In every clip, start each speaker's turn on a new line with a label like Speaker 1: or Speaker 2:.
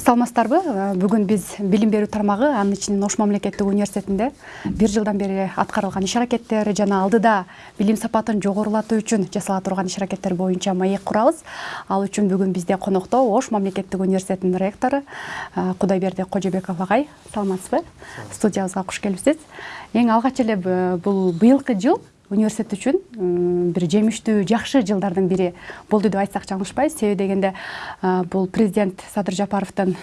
Speaker 1: саламатсыздарбы бүгүн биз билим берүү тармагы анын ичинен ош мамлекеттик университетинде бир жылдан бери аткарылган иш аракеттер жана алдыда билим сапатын жогорулатуу үчүн жасала турган иш аракеттер боюнча маек курабыз. Ал үчүн бүгүн бизде конокто ош мамлекеттик университетинин ректору кудайберди кожобеков агай саламатсызбы? Студиябызга куш келипсиз эң алгач эле бул быйылкы жыл университет үчүн бир жемиштүү жакшы жылдардын бири болду деп айтсак жаңылышпайбыз себеби дегенде бул президент садыр жапаровдун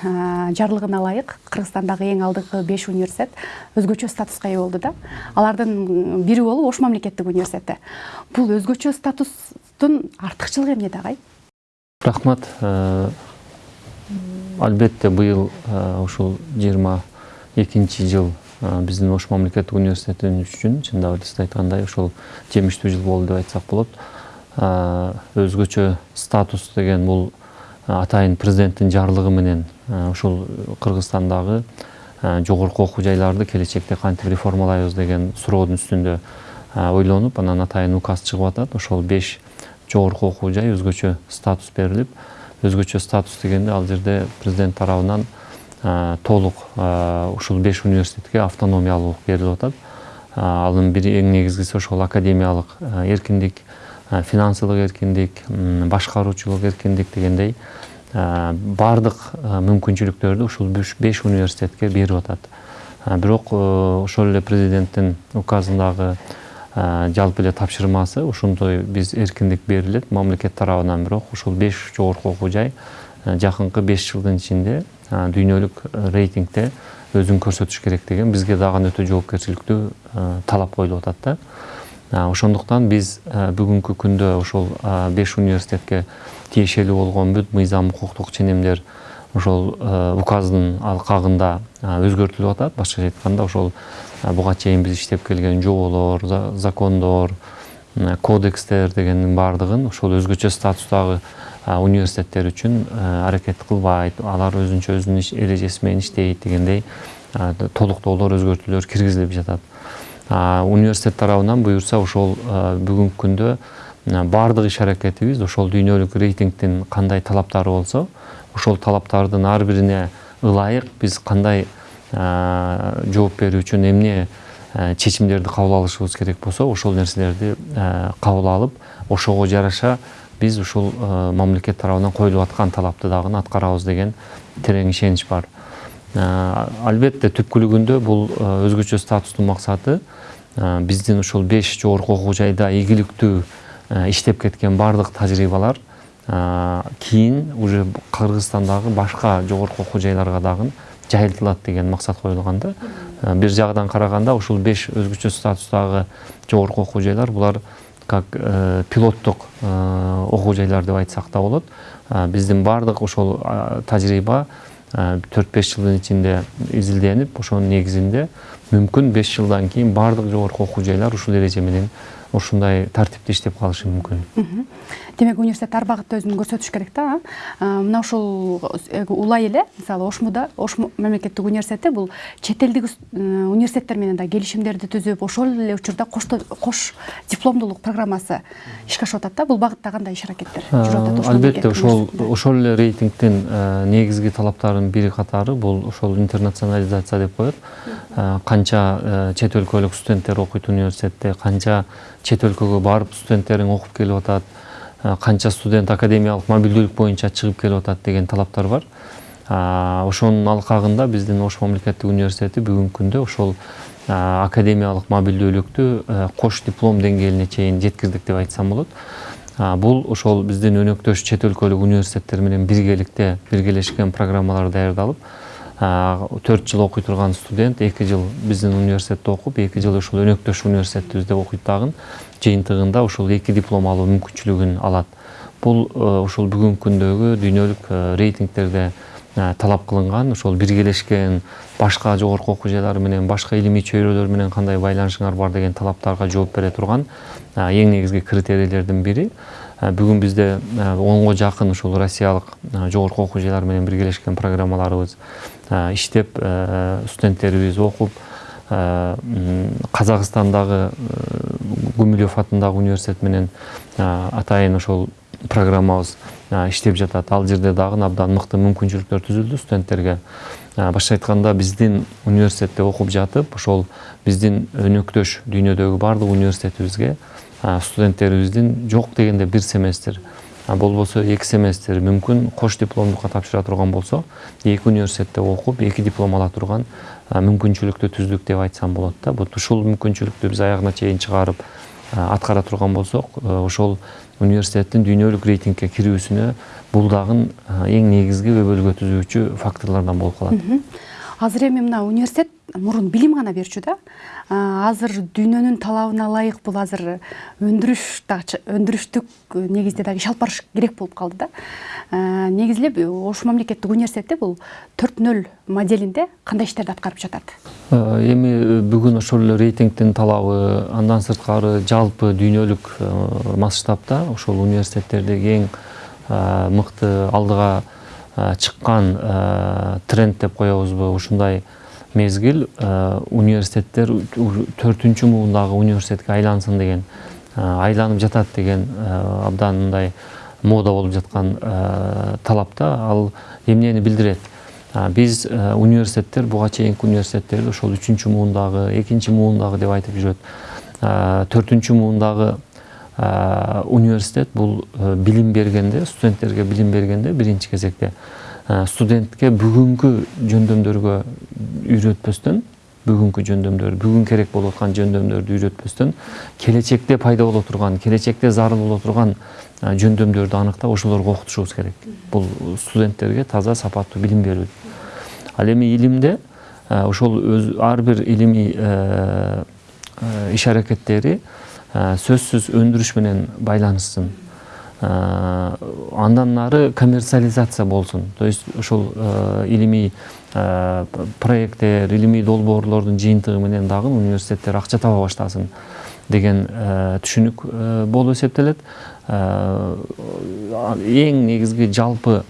Speaker 1: жарлыгына ылайык кыргызстандагы эң алдыңкы беш университет өзгөчө статуска ээ болду да. Алардын бири болуп ош мамлекеттик университети. Бул өзгөчө статустун артыкчылыгы эмнеде агай?
Speaker 2: Рахмат. Албетте быйыл ушул жыйырма экинчи жыл биздин ош мамлекеттик университетин үчүн чындап эле сиз айткандай ошол жемиштүү жыл болду деп айтсак болот өзгөчө статус деген бул атайын президенттин жарлыгы менен ушул кыргызстандагы жогорку окуу жайларды келечекте кантип реформалайбыз деген суроодун үстүндө ойлонуп анан атайын указ чыгып атат. Ошол беш жогорку окуу жай өзгөчө статус берилип өзгөчө статус дегенде ал жерде президент тарабынан толук ушул беш университетке автономиялуулук берилип атат. Анын бир эң негизгиси ошол академиялык эркиндик финансылык эркиндик башкаруучулук эркиндик дегендей баардык мүмкүнчүлүктөрдү ушул беш университетке берип атат. Бирок ошол эле президенттин указындагы жалпы эле тапшырмасы ушундай биз эркиндик берилет мамлекет тарабынан. Бирок ушул беш жогорку окуу жай жакынкы беш жылдын ичинде дүйнөлүк рейтингде өзүн көрсөтүш керек деген бизге дагы өтө жоопкерчиликтүү талап коюлуп атат да ошондуктан биз бүгүнкү күндө ошол беш университетке тиешелүү болгон бүт мыйзам укуктук ченемдер ошол указдын алкагында өзгөртүлүп атат башкача айтканда ошол буга чейин биз иштеп келген жоболор закондор кодекстер дегендин баардыгын ошол өзгөчө статустагы университеттер үчүн аракет кылбайт алар өзүнчө өзүнүн эрежеси менен иштейт дегендей толуктоолор өзгөртүүлөр киргизилип жатат университет тарабынан буюрса ошол бүгүнкү күндө баардык иш аракетибиз ошол дүйнөлүк рейтингдин кандай талаптары болсо ошол талаптардын ар бирине ылайык биз кандай жооп берүү үчүн эмне чечимдерди кабыл алышыбыз керек болсо ошол нерселерди кабыл алып ошого жараша биз ушул мамлекет тарабынан коюлуп аткан талапты дагы аткарабыз деген терең ишенич бар. Албетте түпкүлүгүндө бул өзгөчө статустун максаты биздин ушул беш жогорку окуу жайда ийгиликтүү иштеп кеткен баардык тажрыйбалар кийин уже кыргызстандагы башка жогорку окуу жайларга дагы жайылтылат деген максат коюлган да бир жагынан караганда ушул беш өзгөчө статустагы жогорку окуу жайлар булар как пилоттук окуу жайлар деп айтсак да болот биздин баардык ошол тажрыйба төрт беш жылдын ичинде изилденип ошонун негизинде мүмкүн беш жылдан кийин баардык жогорку окуу жайлар ушул эреже менен ушундай тартипте иштеп калышы мүмкүн
Speaker 1: демек университет ар багытта өзүн көрсөтүш керек да мына ушул улай эле мисалы ошмуда ош мамлекеттик университети бул чет элдик университеттер менен да келишимдерди түзүп ошол эле учурда кош дипломдуулук программасы ишке ашып атат да. Бул багытта кандай иш аракеттер жүрүп атат
Speaker 2: албетте ошол ошол эле рейтингдин негизги талаптарынын бири катары бул ошол интернационализация деп коет. Канча чет өлкөлүк студенттер окуйт университетте. Канча чет өлкөгө барып студенттериң окуп келип атат канча студент академиялык мобилдүүлүк боюнча чыгып келип атат деген талаптар бар. Ошонун алкагында биздин ош мамлекеттик университети бүгүнкү күндө ошол академиялык мобилдүүлүктү кош диплом деңгээлине чейин жеткиздик деп айтсам болот. Бул ошол биздин өнөктөш чет өлкөлүк университеттер менен биргеликте биргелешкен программалар даярдалып төрт жыл окуй турган студент эки жыл биздин университетте окуп эки жыл ушул өнөктөш университетибизде окуйт дагы. Жыйынтыгында ушул эки диплом алуу мүмкүнчүлүгүн алат. Бул ушул бүгүнкү күндөгү дүйнөлүк рейтингтерде талап кылынган ошол биргелешкен башка жогорку окуу жайлар менен башка илимий чөйрөлөр менен кандай байланышыңар бар деген талаптарга жооп бере турган эң негизги критерийлердин бири. Бүгүн бизде онго жакын ушул россиялык жогорку окуу жайлар менен биргелешкен программаларыбыз иштеп студенттерибиз окуп казакстандагы гумилев атындагы университет менен атайын ошол программабыз иштеп жатат ал жерде дагы абдан мыкты мүмкүнчүлүктөр түзүлдү студенттерге. Башкача айтканда биздин университетте окуп жатып ошол биздин өнөктөш дүйнөдөгү баардык университетибизге студенттерибиздин жок дегенде бир семестр болбосо эки семестр мүмкүн кош дипломдукка тапшыра турган болсо эки университетте окуп эки диплом ала турган мүмкүнчүлүктү түздүк деп айтсам болот да вот ушул мүмкүнчүлүктү биз аягына чейин чыгарып аткара турган болсок ошол университеттин дүйнөлүк рейтингге кирүүсүнө бул дагы эң негизги өбөлгө түзүүчү факторлордон болуп калат
Speaker 1: азыр эми мына университет мурун билим гана берчү да азыр дүйнөнүн талабына ылайык бул азыр өндүрүш дагы өндүрүштүк негизде дагы иш алып барыш керек болуп калды да. Негизи эле ош мамлекеттик университети бул төрт нөл моделинде кандай иштерди аткарып жатат
Speaker 2: эми бүгүн ошол эле рейтингдин талабы андан сырткары жалпы дүйнөлүк масштабта ошол университеттердеги эң мыкты алдыга чыккан тренд деп коебузбу ушундай мезгил университеттер төртүнчү муундагы университетке айлансын деген айланып жатат деген абдан мындай мода болуп жаткан талапта ал эмнени билдирет? Биз университеттер буга чейинки университеттерди ошол үчүнчү муундагы экинчи муундагы деп айтып жүрөт. Төртүнчү муундагы университет бул билим бергенде студенттерге билим бергенде биринчи кезекте. Студентке бүгүнкү жөндөмдөргө үйрөтпөстөн бүгүнкү жөндөмдөр бүгүн керек болуп аткан жөндөмдөрдү үйрөтпөстөн келечекте пайда боло турган келечекте зарыл боло турган жөндөмдөрдү аныктап ошолорго окутушубуз керек. Бул студенттерге таза сапаттуу билим берүү. Ал эми илимде ошол ар бир илимий иш аракеттери сөзсүз өндүрүш менен байланышсын андан нары коммерциализация болсун то есть ошол илимий проекттер илимий долбоорлордун жыйынтыгы менен дагы университеттер акча таба баштасын деген түшүнүк болуп эсептелет эң негизги жалпы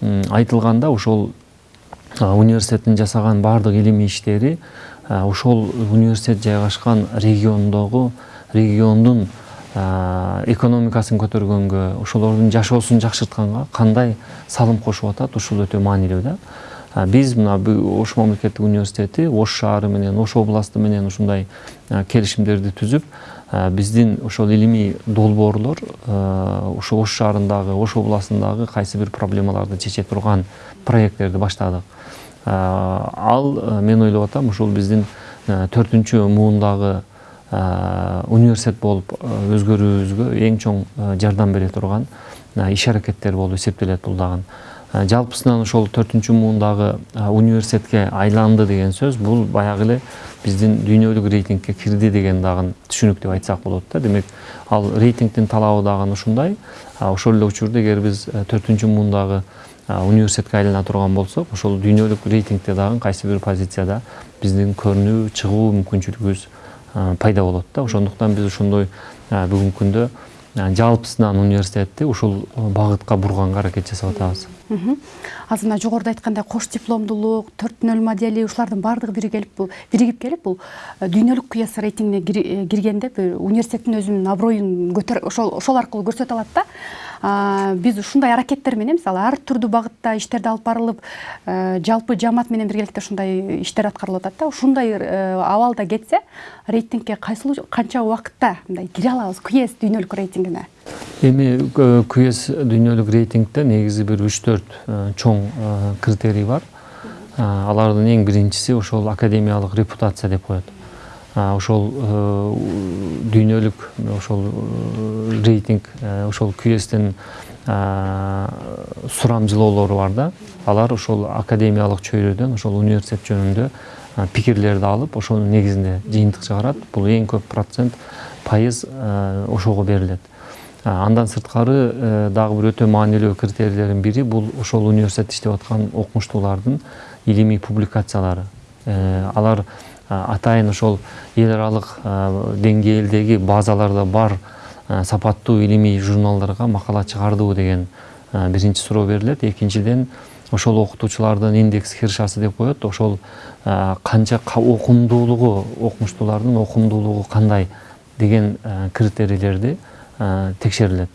Speaker 2: айтылганда ошол университеттин жасаган баардык илимий иштери ошол университет жайгашкан региондогу региондун экономикасын көтөргөнгө ошолордун жашоосун жакшыртканга кандай салым кошуп атат ушул өтө маанилүү да? Биз мына ош мамлекеттик университети ош шаары менен ош областы менен ушундай келишимдерди түзүп биздин ошол илимий долбоорлор ошо ош шаарындагы ош областындагы кайсы бир проблемаларды чече турган проекттерди баштадык. Ал мен ойлоп атам ушул биздин төртүнчү муундагы университет болуп өзгөрүүбүзгө эң чоң жардам бере турган иш аракеттер болуп эсептелет бул дагы жалпысынан ошол төртүнчү муундагы университетке айланды деген сөз бул баягы эле биздин дүйнөлүк рейтингке кирди деген дагы түшүнүк деп айтсак болот да демек ал рейтингдин талабы дагы ушундай ошол эле учурда эгер биз төртүнчү муундагы университетке айлана турган болсок ошол дүйнөлүк рейтингде дагы кайсы бир позицияда биздин көрүнүү чыгуу мүмкүнчүлүгүбүз пайда болот да. Ошондуктан биз ошондой бүгүнкү күндө жалпысынан университетти ушул багытка бурганга аракет жасап атабыз.
Speaker 1: Азыр мына жогоруда айткандай кош дипломдуулук төрт нөл модели ушулардын баардыгы биригип биригип келип бул дүйнөлүк кыяс рейтингине киргенде университеттин өзүнүн аброюн көтөр ошол аркылуу көрсөтө алат да. Биз ушундай аракеттер менен мисалы ар түрдүү багытта иштерди алып барылып жалпы жаамат менен биргеликте ушундай иштер аткарылып атат да. Ушундай абалда кетсе рейтингге кайсыл канча убакытта мындай кире алабыз кюс дүйнөлүк рейтингине?
Speaker 2: Эми кюс дүйнөлүк рейтингде негизи бир үч төрт чоң критерий бар. Алардын эң биринчиси ошол академиялык репутация деп коет ошол дүйнөлүк ошол рейтинг ошол кюстин сурамжылоолору бар да. Алар ошол академиялык чөйрөдөн ошол университет жөнүндө пикирлерди алып ошонун негизинде жыйынтык чыгарат бул эң көп процент пайыз ошого берилет андан сырткары дагы бир өтө маанилүү критерийлердин бири бул ошол университетте иштеп аткан окумуштуулардын илимий публикациялары. Алар атайын ошол эл аралык деңгээлдеги базаларда бар сапаттуу илимий журналдарга макала чыгардыбы деген биринчи суроо берилет. Экинчиден ошол окутуучулардын индекс хиршасы деп коет. Ошол канча окумдуулугу окумуштуулардын окумдуулугу кандай деген критерийлерди текшерилет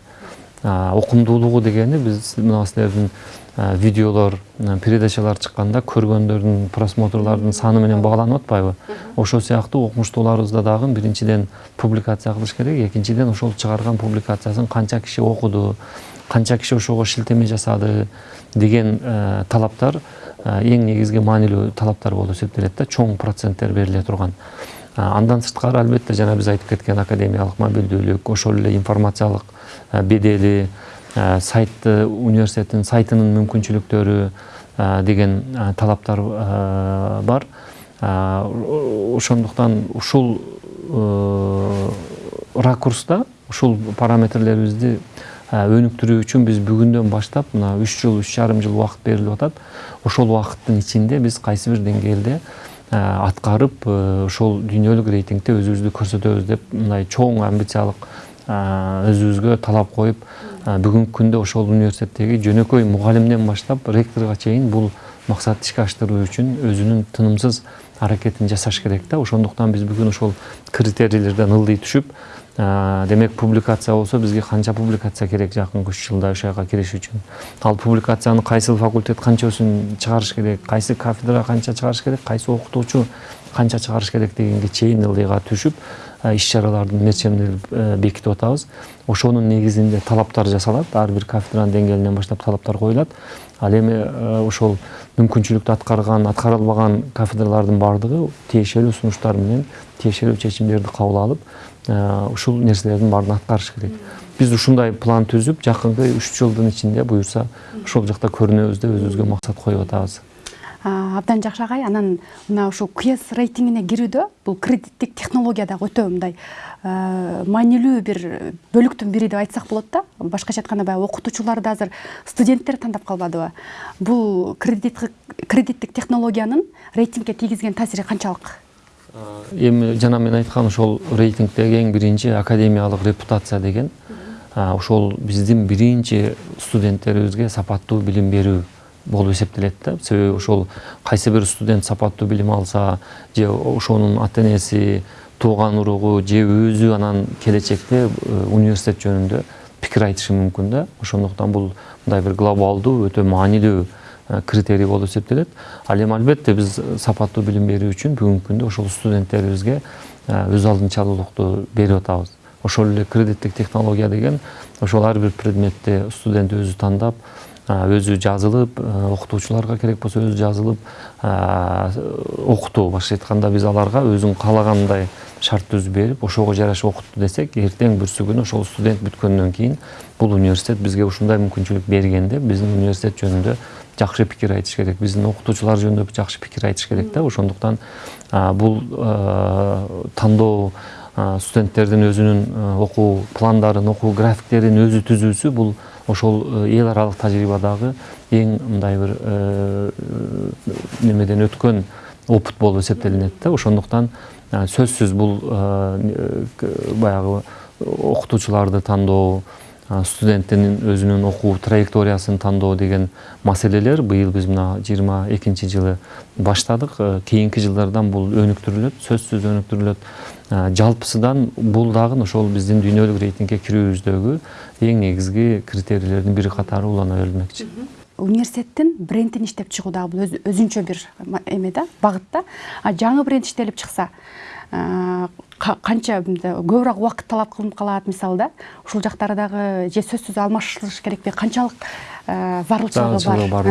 Speaker 2: окумдуулугу дегени биз мына силердин видеолор передачалар чыкканда көргөндөрдүн просмотрлардын саны менен бааланып атпайбы ошол сыяктуу окумуштууларыбызда дагы биринчиден публикация кылыш керек экинчиден ошол чыгарган публикациясын канча киши окуду канча киши ошого шилтеме жасады деген талаптар эң негизги маанилүү талаптар болуп эсептелет да чоң проценттер бериле турган. Андан сырткары албетте жана биз айтып кеткен академиялык мобилдүүлүк ошол эле информациялык бедели сайтты университеттин сайтынын мүмкүнчүлүктөрү деген талаптар бар. Ошондуктан ушул ракурста ушул параметрлерибизди өнүктүрүү үчүн биз бүгүндөн баштап мына үч жыл үч жарым жыл убакыт берилип атат. Ошол убакыттын ичинде биз кайсы бир деңгээлде аткарып ошол дүйнөлүк рейтингде өзүбүздү көрсөтөбүз деп мындай чоң амбициялык өзүбүзгө талап коюп бүгүнкү күндө ошол университеттеги жөнөкөй мугалимден баштап ректорго чейин бул максатты ишке аштыруу үчүн өзүнүн тынымсыз аракетин жасаш керек да. Ошондуктан биз бүгүн ошол критерийлерден ылдый түшүп демек публикация болсо бизге канча публикация керек жакынкы үч жылда ошол жака кириш үчүн ал публикацияны кайсыл факультет канчасын чыгарыш керек? Кайсы кафедра канча чыгарыш керек? Кайсы окутуучу канча чыгарыш керек дегенге чейин ылдыйга түшүп иш чаралардын мерчемдерин бекитип атабыз ошонун негизинде талаптар жасалат ар бир кафедранын деңгээлинен баштап талаптар коюлат ал эми ошол мүмкүнчүлүктү аткарган аткара албаган кафедралардын баардыгы тиешелүү сунуштар менен тиешелүү чечимдерди кабыл алып ушул нерселердин баарын аткарыш керек. Биз ушундай план түзүп жакынкы үч жылдын ичинде буюрса ошол жакта көрүнөбүз деп өзүбүзгө максат коюп атабыз.
Speaker 1: Абдан жакшы агай анан мына ушул кс рейтингине кирүүдө бул кредиттик технология дагы өтө мындай маанилүү бир бөлүктүн бири деп айтсак болот да башкача айтканда баягы окутуучуларды азыр студенттер тандап калбадыбы бул кредиттик технологиянын рейтингге тийгизген таасири канчалык
Speaker 2: эми жана мен айткан ошол рейтингдеги эң биринчи академиялык репутация деген ошол биздин биринчи студенттерибизге сапаттуу билим берүү болуп эсептелет да. Себеби ошол кайсы бир студент сапаттуу билим алса же ошонун ата энеси тууган уругу же өзү анан келечекте университет жөнүндө пикир айтышы мүмкүн да. Ошондуктан бул мындай бир глобалдуу өтө маанилүү критерий болуп эсептелет ал эми албетте биз сапаттуу билим берүү үчүн бүгүнкү күндө ошол студенттерибизге өз алдынчалуулукту берип атабыз ошол эле кредиттик технология деген ошол ар бир предметти студент өзү тандап өзү жазылып окутуучуларга керек болсо өзү жазылып окутуу башкача айтканда биз аларга өзүң каалагандай шарт түзүп берип ошого жараша окутту десек эртең бүрсү күнү ошол студент бүткөндөн кийин бул университет бизге ушундай мүмкүнчүлүк берген деп биздин университет жөнүндө жакшы пикир айтыш керек. Биздин окутуучулар жөнүндө жакшы пикир айтыш керек да ошондуктан бул тандоо студенттердин өзүнүн окуу пландарын окуу графиктерин өзү түзүүсү бул ошол эл аралык тажрыйбадагы эң мындай бир немеден өткөн опыт болуп эсептелинет да ошондуктан сөзсүз бул баягы окутуучуларды тандоо студенттин өзүнүн окуу траекториясын тандоо деген маселелер быйыл биз мына жыйырма экинчи жылы баштадык кийинки жылдардан бул өнүктүрүлөт сөзсүз өнүктүрүлөт жалпысынан бул дагы ошол биздин дүйнөлүк рейтингге кирүүбүздөгү эң негизги критерийлердин бири катары улана берилмекчи
Speaker 1: университеттин брендин иштеп чыгуу дагы бул өзүнчө бир эме да багыт да жаңы бренд иштелип чыкса канча көбүрөөк убакыт талап кылынып калат мисалы да ушул жактары дагы же сөзсүз алмашылыш керекпи канчалык зарылчылыгы бар.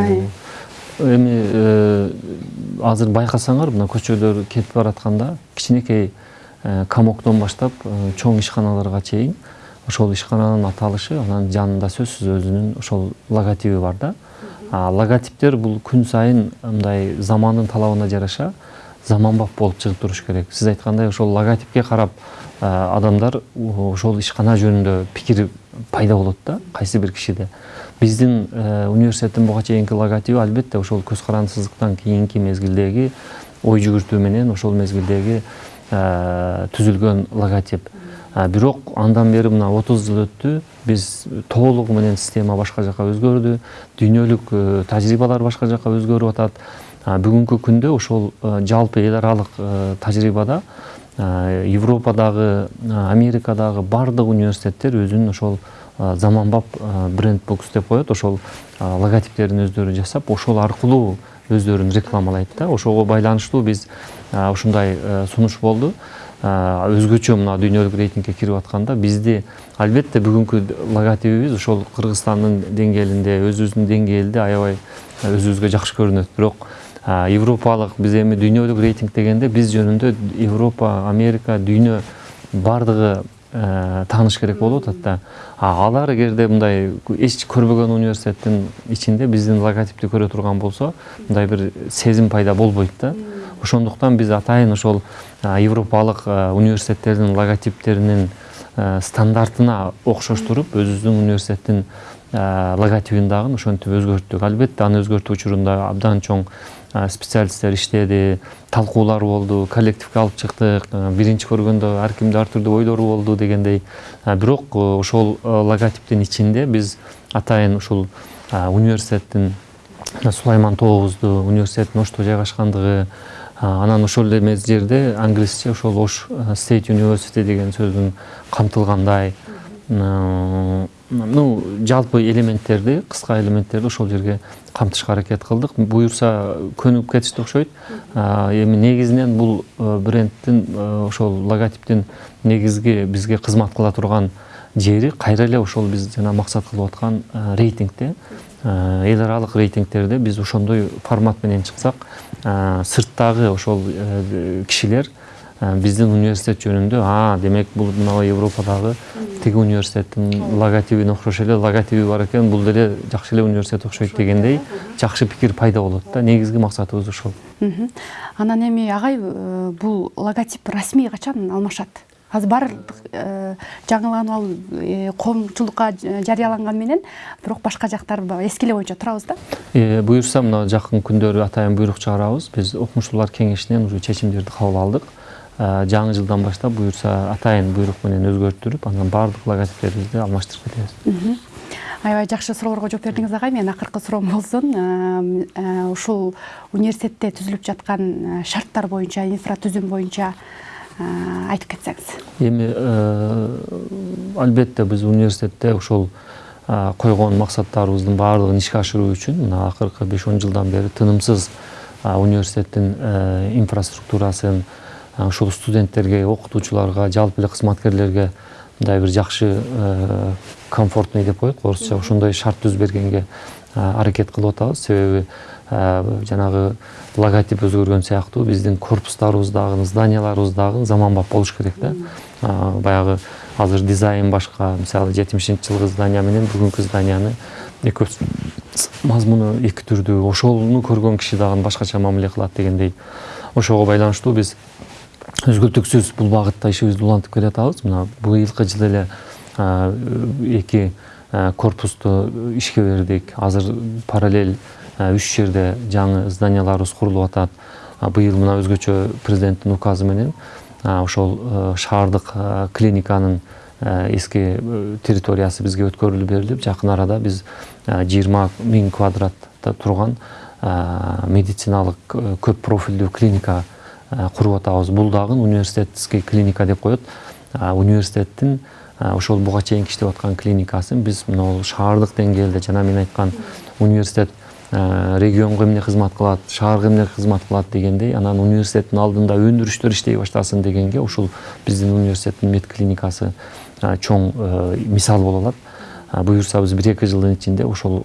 Speaker 2: эми азыр байкасаңар мына көчөдө кетип баратканда кичинекей комоктон баштап чоң ишканаларга чейин ошол ишкананын аталышы анан жанында сөзсүз өзүнүн ошол логотиби бар да. Логотиптер бул күн сайын мындай замандын талабына жараша. Заманбап болуп чыгып туруш керек. Сиз айткандай ошол логотипке карап адамдар ошол ишкана жөнүндө пикир пайда болот да кайсы бир кишиде. Биздин университеттин буга чейинки логотиби албетте ошол көз карандысыздыктан кийинки мезгилдеги ой жүгүртүү менен ошол мезгилдеги түзүлгөн логотип. Бирок андан бери мына отуз жыл өттү биз толугу менен система башка жака өзгөрдү дүйнөлүк тажрыйбалар башка жака өзгөрүп атат. Бүгүнкү күндө ошол жалпы эл аралык тажрыйбада европадагы америкадагы баардык университеттер өзүнүн ошол заманбап бренд бокс деп коет. Ошол логотиптерин өздөрү жасап ошол аркылуу өздөрүн рекламалайт да. Ошого байланыштуу биз ушундай сунуш болду. Өзгөчө мына дүйнөлүк рейтингге кирип атканда бизди албетте бүгүнкү логотипибиз ошол кыргызстандын деңгээлинде өзүбүздүн деңгээлде аябай өзүбүзгө жакшы көрүнөт. Бирок европалык биз эми дүйнөлүк рейтинг дегенде биз жөнүндө европа америка дүйнө баардыгы тааныш керек болуп атат да. Алар эгерде мындай эч көрбөгөн университеттин ичинде биздин логотипти көрө турган болсо мындай бир сезим пайда болбойт да. Ошондуктан биз атайын ошол европалык университеттердин логотиптеринин стандартына окшоштуруп өзүбүздүн университеттин логотипин дагы ошентип өзгөрттүк. Албетте аны өзгөртүү учурунда абдан чоң специалисттер иштеди талкуулар болду коллективге алып чыктык биринчи көргөндө ар кимде ар түрдүү ойлору болду дегендей бирок ошол логотиптин ичинде биз атайын ушул университеттин сулайман тообузду университеттин ошто жайгашкандыгы анан ошол эме жерде англисче ошол ош стейт университи деген сөздүн камтылгандай ну жалпы элементтерди кыска элементтерди ошол жерге камтышка аракет кылдык. Буюрса көнүп кетишти окшойт. Эми негизинен бул брендтин ошол логотиптин негизги бизге кызмат кыла турган жери кайра эле ошол биз жана максат кылып аткан рейтингде эл аралык рейтингтерде биз ошондой формат менен чыксак. Сырттагы ошол кишилер биздин университет жөнүндө а демек бул мына европадагы тиги университеттин логотипине окшош эле логотиби бар экен бул деле жакшы эле университет окшойт дегендей жакшы пикир пайда болот да негизги максатыбыз ошол
Speaker 1: анан эми агай бул логотип расмий качан алмашат. Азыр баардык жаңыланып алып коомчулукка жарыяланган менен бирок башка жактар эски эле боюнча турабыз да?
Speaker 2: Буюрса мына жакын күндөрү атайын буйрук чыгарабыз. Биз окумуштуулар кеңешинен уже чечимдерди кабыл алдык. Жаңы жылдан баштап буюрса атайын буйрук менен өзгөртүлүп анан баардык логотиптерибизди алмаштырып кетебиз.
Speaker 1: Аябай жакшы суроолорго жооп бердиңиз агай менин акыркы суроом болсун. Ушул университетте түзүлүп жаткан шарттар боюнча инфратүзүм боюнча айтып кетсеңиз.
Speaker 2: Эми албетте биз университетте ушул койгон максаттарыбыздын баардыгын ишке ашыруу үчүн мына акыркы беш он жылдан бери тынымсыз университеттин инфраструктурасын ушул студенттерге окутуучуларга жалпы эле кызматкерлерге мындай бир жакшы комфортный деп коет? Орусча ошондой шарт түзүп бергенге аракет кылып атабыз. Себеби жанагы логотип өзгөргөн сыяктуу биздин корпустарыбыз дагы зданияларыбыз дагы заманбап болуш керек да. Баягы азыр дизайн башка мисалы жетимишинчи жылкы здания менен бүгүнкү зданияны экөөсү мазмуну эки түрдүү ошону көргөн киши дагы башкача мамиле кылат дегендей ошого байланыштуу. Биз үзгүлтүксүз бул багытта ишибизди улантып келатабыз мына быйылкы жылы эле эки корпусту ишке бердик. Азыр параллель үч жерде жаңы зданияларыбыз курулуп атат. Быйыл мына өзгөчө президенттин указы менен ошол шаардык клиниканын эски территориясы бизге өткөрүлүп берилип жакын арада биз жыйырма миң квадратта турган медициналык көп профилдүү клиника куруп атабыз бул дагы университетский клиника деп коет. Университеттин ошол буга чейин иштеп аткан клиникасын биз мына шаардык деңгээлде жана мен айткан университет регионго эмне кызмат кылат шаарга эмне кызмат кылат дегендей анан университеттин алдында өндүрүштөр иштей баштасын дегенге ушул биздин университеттин мед клиникасы чоң мисал боло алат. Буюрса биз бир эки жылдын ичинде ошол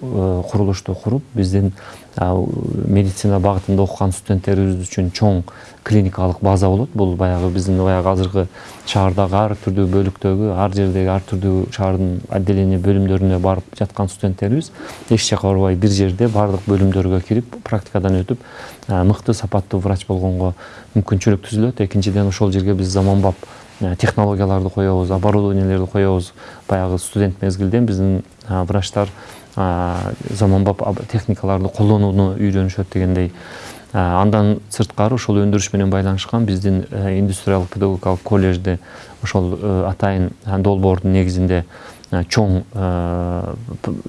Speaker 2: курулушту куруп биздин медицина багытында окуган студенттерибиз үчүн чоң клиникалык база болот бул баягы биздин баягы азыркы шаардагы ар түрдүү бөлүктөгү ар жердеги ар түрдүү шаардын отделение бөлүмдөрүнө барып жаткан студенттерибиз эч жака барбай бир жерде баардык бөлүмдөргө кирип практикадан өтүп мыкты сапаттуу врач болгонго мүмкүнчүлүк түзүлөт экинчиден ошол жерге биз заманбап технологияларды коебуз оборудованиелерди коебуз баягы студент мезгилден биздин врачтар заманбап техникаларды колдонууну үйрөнүшөт дегендей. Андан сырткары ошол өндүрүш менен байланышкан биздин индустриялык педагогикалык колледжде ошол атайын долбоордун негизинде чоң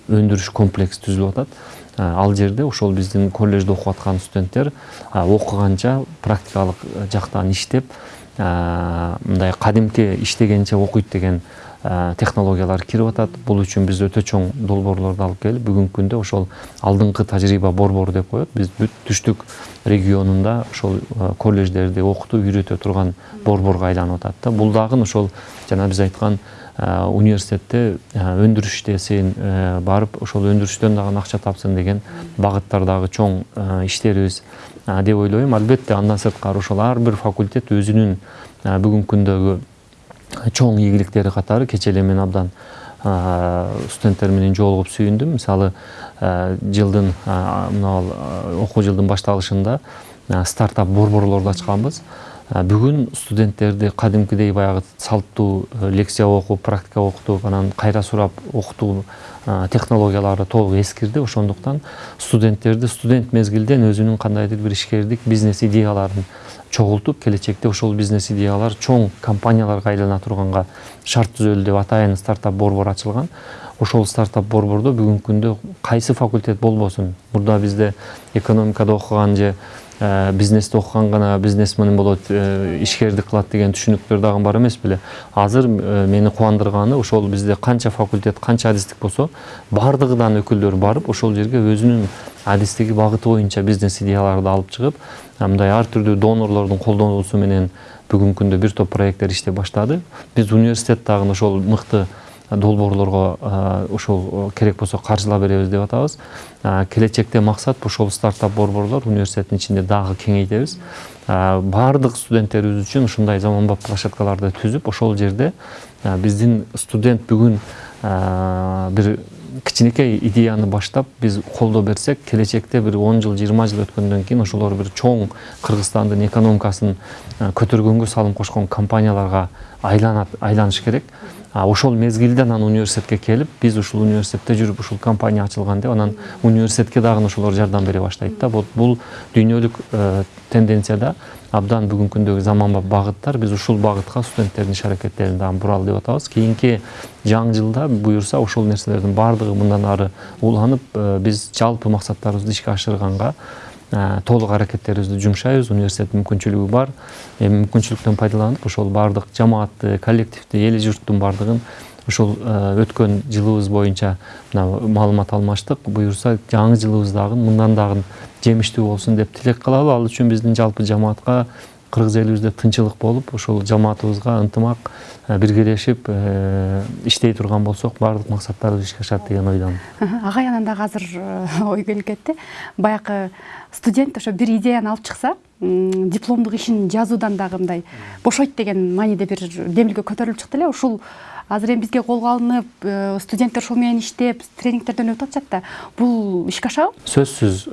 Speaker 2: өндүрүш комплекси түзүлүп атат ал жерде ошол биздин колледжде окуп аткан студенттер окуганча практикалык жактан иштеп мындай кадимки иштегенче окуйт деген технологиялар кирип атат. Бул үчүн биз өтө чоң долбоорлорду алып келип бүгүнкү күндө ошол алдыңкы тажрыйба борбору деп коет. Биз бүт түштүк регионунда ошол колледждерди окутуп үйрөтө турган борборго айланып атат да. Бул дагы ошол жана биз айткан университетте өндүрүш иштесин барып ошол өндүрүштөн дагы акча тапсын деген багыттардагы чоң иштерибиз деп ойлойм. Албетте андан сырткары ошол ар бир факультет өзүнүн бүгүнкү күндөгү чоң ийгиликтери катары кечээ эле мен абдан студенттер менен жолугуп сүйүндүм. Мисалы жылдын мына окуу жылдын башталышында стартап борборлорду ачканбыз. Бүгүн студенттерди кадимкидей баягы салттуу лекция окуп практика окутуп анан кайра сурап окутуу технологиялары толук эскирди ошондуктан студенттерди студент мезгилден өзүнүн кандайдыр бир ишкердик бизнес идеяларын чогултуп келечекте ошол бизнес идеялар чоң компанияларга айлана турганга шарт түзөлү деп атайын стартап борбор ачылган. Ошол стартап борбордо бүгүнкү күндө кайсы факультет болбосун? Мурда бизде экономикада окуган же бизнести окуган гана бизнесмен болот ишкердик кылат деген түшүнүктөр дагы бар эмес беле азыр мени кубандырганы ошол бизде канча факультет канча адистик болсо баардыгынан өкүлдөр барып ошол жерге өзүнүн адистиги багыты боюнча бизнес идеяларды алып чыгып мындай ар түрдүү донорлордун колдонуусу менен бүгүнкү күндө бир топ проекттер иштей баштады биз университет дагы ошол мыкты долбоорлорго ошол керек болсо каржылап беребиз деп атабыз. Келечекте максат ошол стартап борборлор университеттин ичинде дагы кеңейтебиз. Баардык студенттерибиз үчүн ушундай заманбап площадкаларды түзүп ошол жерде биздин студент бүгүн бир кичинекей идеяны баштап биз колдоо берсек келечекте бир он жыл жыйырма жыл өткөндөн кийин ошолор бир чоң кыргызстандын экономикасын көтөргөнгө салым кошкон компанияларга айланат айланыш керек. Ошол мезгилде анан университетке келип биз ушул университетте жүрүп ушул компания ачылган деп анан университетке дагы ошолор жардам бере баштайт да. Вот бул дүйнөлүк тенденцияда абдан бүгүнкү күндөгү заманбап багыттар. Биз ушул багытка студенттердин иш аракеттерин дагы буралы деп атабыз. Кийинки жаңы жылда буюрса ошол нерселердин баардыгы мындан ары уланып биз жалпы максаттарыбызды ишке ашырганга толук аракеттерибизди жумшайбыз университеттин мүмкүнчүлүгү бар. Эми мүмкүнчүлүктөн пайдаланып ошол баардык жамаатты коллективди эли журттун баардыгын ушул өткөн жылыбыз боюнча мына маалымат алмаштык буюрса жаңы жылыбыз дагы мындан дагы жемиштүү болсун деп тилек кылалы ал үчүн биздин жалпы жамаатка кыргыз элибизде тынчылык болуп ошол жамаатыбызга ынтымак биргелешип иштей турган болсок баардык максаттарыбыз ишке ашат деген ойдомун
Speaker 1: агай анан дагы азыр ой келип кетти. Баягы студент ошо бир идеяны алып чыкса дипломдук ишин жазуудан дагы мындай бошойт деген мааниде бир демилге көтөрүлүп чыкты эле. Ушул азыр эми бизге колго алынып студенттер ушул менен иштеп тренингтерден өтүп атышат да бул ишке ашабы? Сөзсүз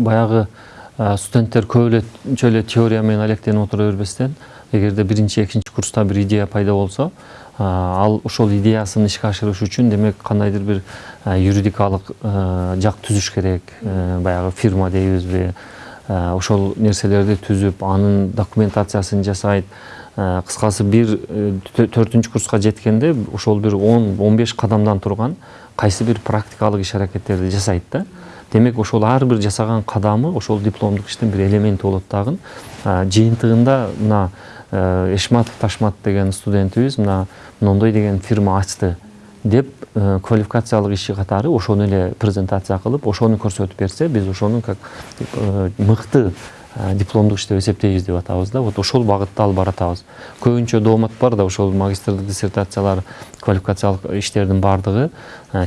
Speaker 2: баягы студенттер көбүнчө эле теория менен алектенип отура бербестен эгерде биринчи экинчи курста бир идея пайда болсо ал ошол идеясын ишке ашырыш үчүн демек кандайдыр бир юридикалык жак түзүш керек баягы фирма дейбизби ошол нерселерди түзүп анын документациясын жасайт кыскасы бир төртүнчү курска жеткенде ошол бир он он беш кадамдан турган кайсы бир практикалык иш аракеттерди жасайт да демек ошол ар бир жасаган кадамы ошол дипломдук иштин бир элементи болот дагы. Жыйынтыгында мына эшматов ташмат деген студентибиз мына мондой деген фирма ачты деп квалификациялык иши катары ошону эле презентация кылып ошону көрсөтүп берсе биз ошону как мыкты дипломдук иш деп эсептейбиз деп атабыз да. Вот ошол багытта алып баратабыз. Көбүнчө доомат бар да ошол магистрлык диссертациялар квалификациялык иштердин баардыгы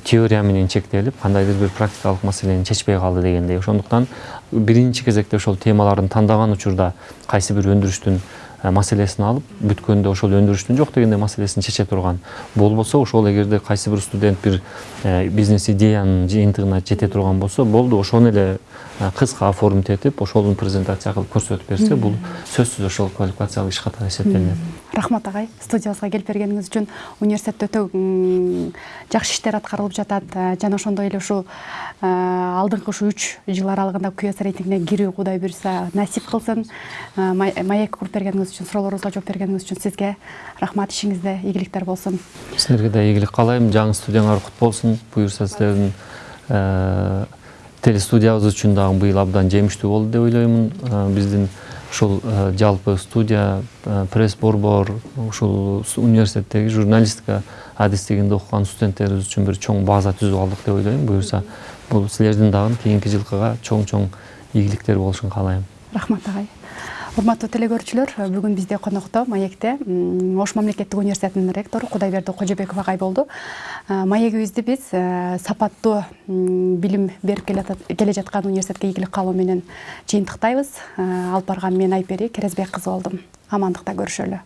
Speaker 2: теория менен чектелип кандайдыр бир практикалык маселени чечпей калды дегендей. Ошондуктан биринчи кезекте ошол темаларын тандаган учурда кайсы бир өндүрүштүн маселесин алып бүткөндө ошол өндүрүштүн жок дегенде маселесин чече турган болбосо ошол эгерде кайсы бир студент бир бизнес идеянын жыйынтыгына жете турган болсо болду ошону эле кыска оформить этип ошону презентация кылып көрсөтүп берсе бул сөзсүз ошол квалификациялык иш катары эсептелинет
Speaker 1: рахмат агай студиябызга келип бергениңиз үчүн университетте өтө жакшы иштер аткарылып жатат жана ошондой эле ушул алдыңкы ушу үч жыл аралыгында кюс рейтингине кирүү кудай буюрса насип кылсын маек куруп бергениңиз үчүн суроолорубузга жооп бергениңиз үчүн сизге рахмат ишиңизде ийгиликтер болсун
Speaker 2: силерге да ийгилик каалайм жаңы студияңар кут болсун буюрса силердин телестудиябыз үчүн дагы быйыл абдан жемиштүү болду деп ойлоймун биздин ушул жалпы студия пресс борбор ушул университеттеги журналистика адистигинде окуган студенттерибиз үчүн бир чоң база түзүп алдык деп ойлойм. Буюрса бул силердин дагы кийинки жылкыга чоң чоң ийгиликтер болушун каалайм.
Speaker 1: Рахмат агай. Урматтуу теле бүгүн бизде конокто маекте ош мамлекеттик университетинин ректору кудайберди кожобеков агай болду маегибизди биз сапаттуу билим берип келе жаткан университетке ийгилик каалоо менен жыйынтыктайбыз алып барган мен айпери керезбек кызы болдум амандыкта көрүшөлү